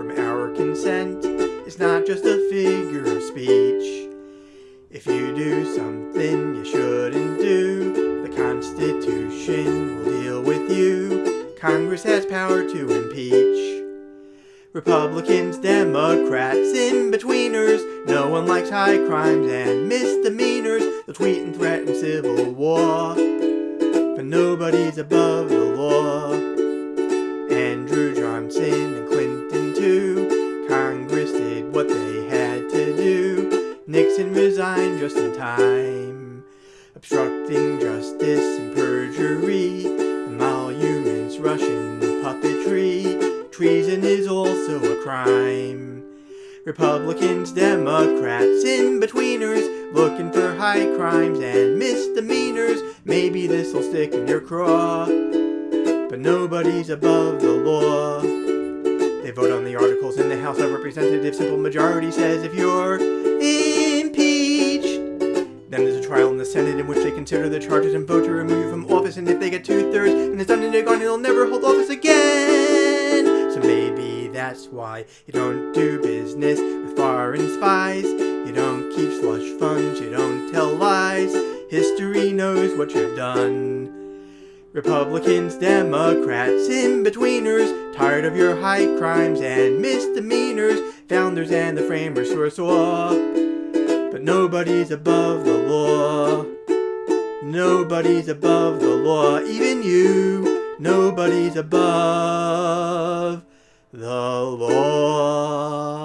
from our consent is not just a figure of speech. If you do something you shouldn't do, the Constitution will deal with you. Congress has power to impeach. Republicans, Democrats, in-betweeners, no one likes high crimes and misdemeanors. They'll tweet and threaten civil war, but nobody's above the law. Nixon resigned just in time, obstructing justice and perjury, emoluments, Russian puppetry. Treason is also a crime. Republicans, Democrats, in-betweeners, looking for high crimes and misdemeanors. Maybe this'll stick in your craw, but nobody's above the law. They vote on the articles in the House of Representatives. Simple majority says if you're Senate in which they consider the charges and vote to remove you from office. And if they get two thirds and it's done and they're gone, they'll never hold office again. So maybe that's why you don't do business with foreign spies. You don't keep slush funds. You don't tell lies. History knows what you've done. Republicans, Democrats, in-betweeners, tired of your high crimes and misdemeanors, founders and the framers foresaw. But nobody's above the law. Nobody's above the law, even you. Nobody's above the law.